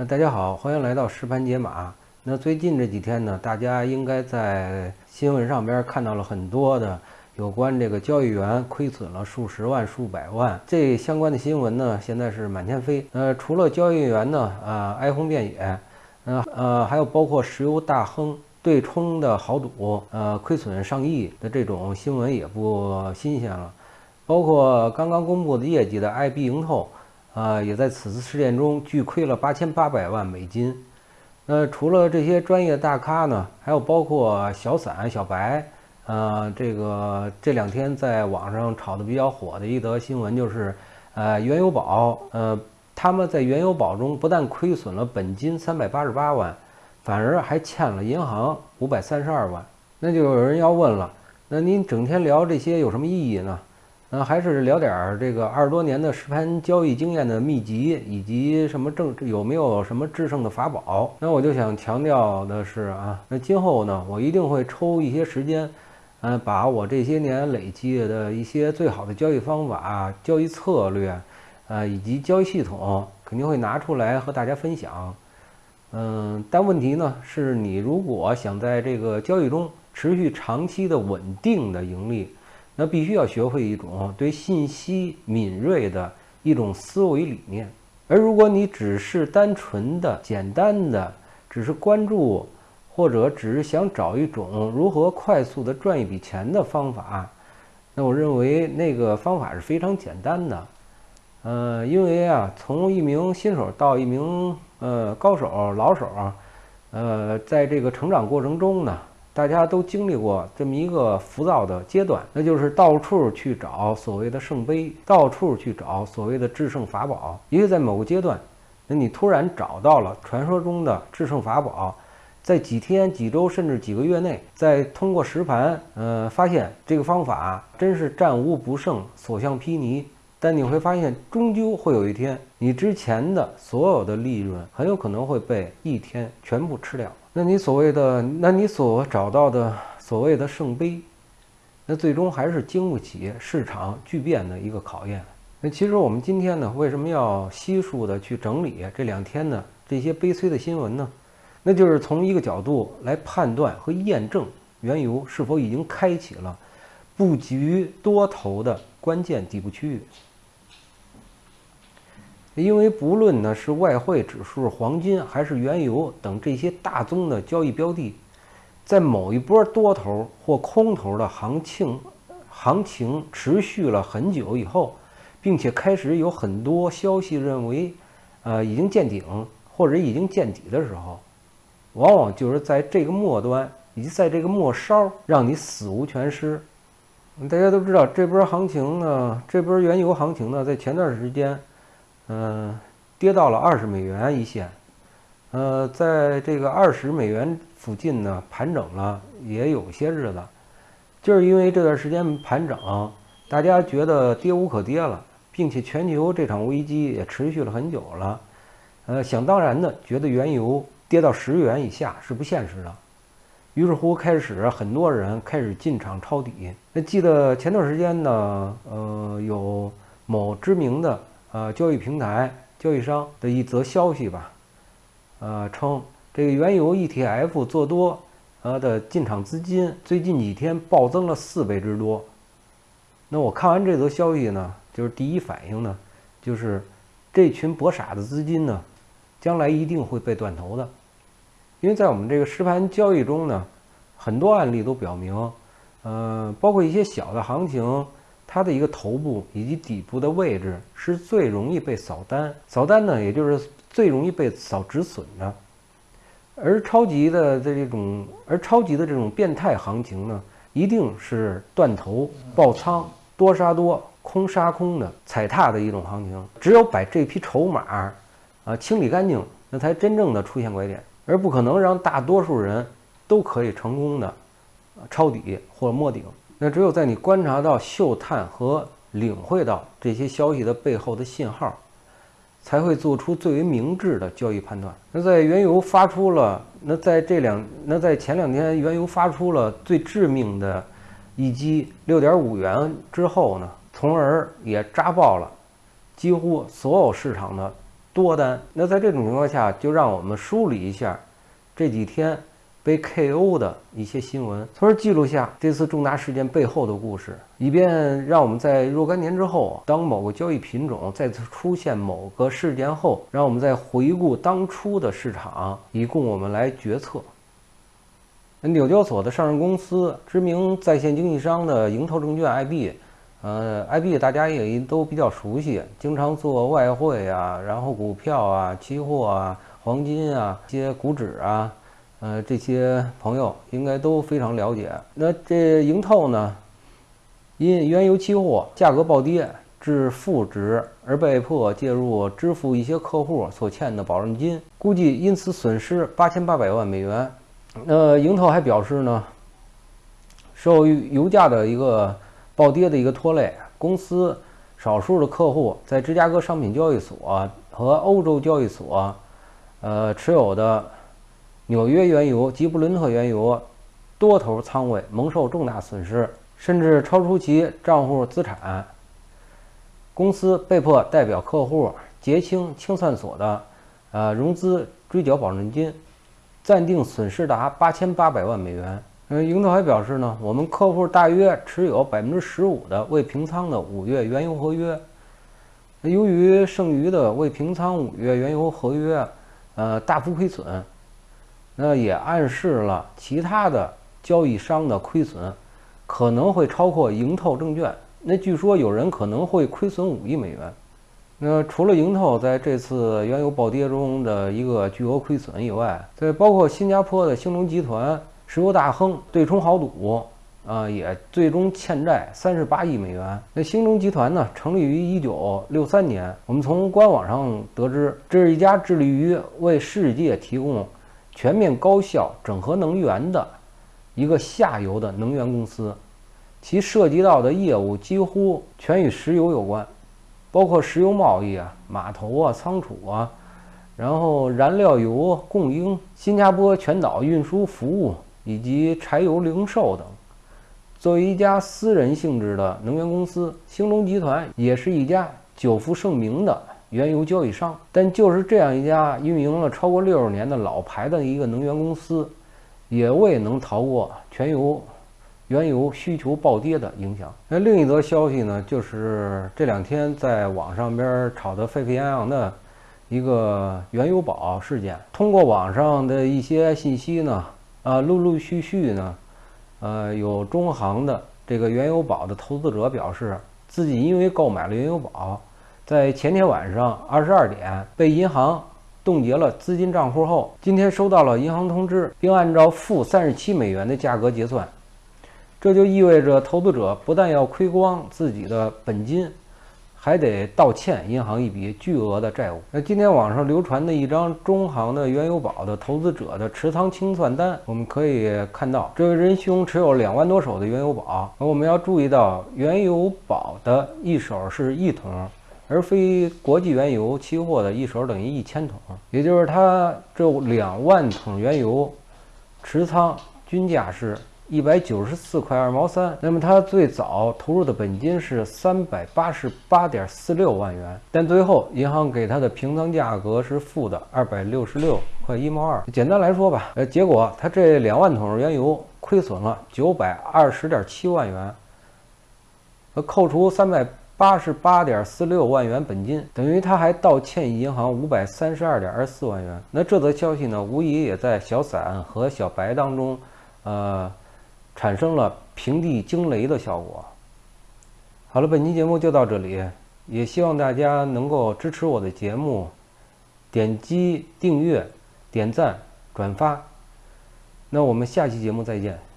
那大家好，欢迎来到实盘解码。那最近这几天呢，大家应该在新闻上边看到了很多的有关这个交易员亏损了数十万、数百万这相关的新闻呢，现在是满天飞。呃，除了交易员呢，啊，哀鸿遍野，呃呃，还有包括石油大亨对冲的豪赌，呃，亏损上亿的这种新闻也不新鲜了。包括刚刚公布的业绩的 IB 盈透。啊，也在此次事件中巨亏了八千八百万美金。那除了这些专业大咖呢，还有包括小散、小白。呃，这个这两天在网上炒的比较火的一则新闻就是，呃，原油宝，呃，他们在原油宝中不但亏损了本金三百八十八万，反而还欠了银行五百三十二万。那就有人要问了，那您整天聊这些有什么意义呢？那还是聊点儿这个二十多年的实盘交易经验的秘籍，以及什么正有没有什么制胜的法宝？那我就想强调的是啊，那今后呢，我一定会抽一些时间，嗯，把我这些年累积的一些最好的交易方法、交易策略，呃，以及交易系统，肯定会拿出来和大家分享。嗯，但问题呢，是你如果想在这个交易中持续长期的稳定的盈利。那必须要学会一种对信息敏锐的一种思维理念，而如果你只是单纯的、简单的，只是关注，或者只是想找一种如何快速的赚一笔钱的方法，那我认为那个方法是非常简单的。呃，因为啊，从一名新手到一名呃高手、老手，呃，在这个成长过程中呢。大家都经历过这么一个浮躁的阶段，那就是到处去找所谓的圣杯，到处去找所谓的制胜法宝。也许在某个阶段，那你突然找到了传说中的制胜法宝，在几天、几周甚至几个月内，再通过实盘，呃，发现这个方法真是战无不胜、所向披靡。但你会发现，终究会有一天，你之前的所有的利润很有可能会被一天全部吃掉。那你所谓的，那你所找到的所谓的圣杯，那最终还是经不起市场巨变的一个考验。那其实我们今天呢，为什么要悉数的去整理这两天呢这些悲催的新闻呢？那就是从一个角度来判断和验证原油是否已经开启了布局多头的关键底部区域。因为不论呢是外汇指数、黄金还是原油等这些大宗的交易标的，在某一波多头或空头的行情行情持续了很久以后，并且开始有很多消息认为，呃，已经见顶或者已经见底的时候，往往就是在这个末端以及在这个末梢，让你死无全尸。大家都知道，这波行情呢，这波原油行情呢，在前段时间。嗯，跌到了二十美元一线，呃，在这个二十美元附近呢盘整了也有些日子，就是因为这段时间盘整，大家觉得跌无可跌了，并且全球这场危机也持续了很久了，呃，想当然的觉得原油跌到十元以下是不现实的，于是乎开始很多人开始进场抄底。那记得前段时间呢，呃，有某知名的。呃，交易平台交易商的一则消息吧，呃，称这个原油 ETF 做多，呃的进场资金最近几天暴增了四倍之多。那我看完这则消息呢，就是第一反应呢，就是这群博傻的资金呢，将来一定会被断头的，因为在我们这个实盘交易中呢，很多案例都表明，呃，包括一些小的行情。它的一个头部以及底部的位置是最容易被扫单，扫单呢，也就是最容易被扫止损的。而超级的这种，而超级的这种变态行情呢，一定是断头、爆仓、多杀多、空杀空的踩踏的一种行情。只有把这批筹码啊清理干净，那才真正的出现拐点，而不可能让大多数人都可以成功的抄底或者摸顶。那只有在你观察到、嗅探和领会到这些消息的背后的信号，才会做出最为明智的交易判断。那在原油发出了，那在这两，那在前两天原油发出了最致命的一击六点五元之后呢，从而也扎爆了几乎所有市场的多单。那在这种情况下，就让我们梳理一下这几天被 KO 的一些新闻，从而记录下这次重大事件背后的故事，以便让我们在若干年之后，当某个交易品种再次出现某个事件后，让我们再回顾当初的市场，以供我们来决策。纽交所的上市公司，知名在线经纪商的盈投证券 IB，呃，IB 大家也都比较熟悉，经常做外汇啊，然后股票啊、期货啊、黄金啊、一些股指啊，呃，这些朋友应该都非常了解。那这盈透呢，因原油期货价格暴跌至负值而被迫介入支付一些客户所欠的保证金，估计因此损失八千八百万美元。那盈透还表示呢，受油价的一个暴跌的一个拖累，公司少数的客户在芝加哥商品交易所和欧洲交易所，呃持有的纽约原油及布伦特原油多头仓位蒙受重大损失，甚至超出其账户资产。公司被迫代表客户结清清算所的呃融资追缴保证金。暂定损失达八千八百万美元。嗯，盈透还表示呢，我们客户大约持有百分之十五的未平仓的五月原油合约。由于剩余的未平仓五月原油合约，呃，大幅亏损，那也暗示了其他的交易商的亏损可能会超过盈透证券。那据说有人可能会亏损五亿美元。那除了盈透在这次原油暴跌中的一个巨额亏损以外，在包括新加坡的兴隆集团、石油大亨对冲豪赌，啊，也最终欠债三十八亿美元。那兴隆集团呢，成立于一九六三年。我们从官网上得知，这是一家致力于为世界提供全面高效整合能源的一个下游的能源公司，其涉及到的业务几乎全与石油有关。包括石油贸易啊、码头啊、仓储啊，然后燃料油供应、新加坡全岛运输服务以及柴油零售等。作为一家私人性质的能源公司，兴隆集团也是一家久负盛名的原油交易商。但就是这样一家运营了超过六十年的老牌的一个能源公司，也未能逃过全油。原油需求暴跌的影响。那另一则消息呢，就是这两天在网上边炒得沸沸扬扬的一个原油宝事件。通过网上的一些信息呢，啊，陆陆续续呢，呃，有中行的这个原油宝的投资者表示，自己因为购买了原油宝，在前天晚上二十二点被银行冻结了资金账户后，今天收到了银行通知，并按照负三十七美元的价格结算。这就意味着投资者不但要亏光自己的本金，还得倒欠银行一笔巨额的债务。那今天网上流传的一张中行的原油宝的投资者的持仓清算单，我们可以看到，这位仁兄持有两万多手的原油宝。我们要注意到，原油宝的一手是一桶，而非国际原油期货的一手等于一千桶，也就是他这两万桶原油持仓均价是。一百九十四块二毛三，那么他最早投入的本金是三百八十八点四六万元，但最后银行给他的平仓价格是负的二百六十六块一毛二。简单来说吧，呃，结果他这两万桶原油亏损了九百二十点七万元，扣除三百八十八点四六万元本金，等于他还倒欠银行五百三十二点二四万元。那这则消息呢，无疑也在小散和小白当中，呃。产生了平地惊雷的效果。好了，本期节目就到这里，也希望大家能够支持我的节目，点击订阅、点赞、转发。那我们下期节目再见。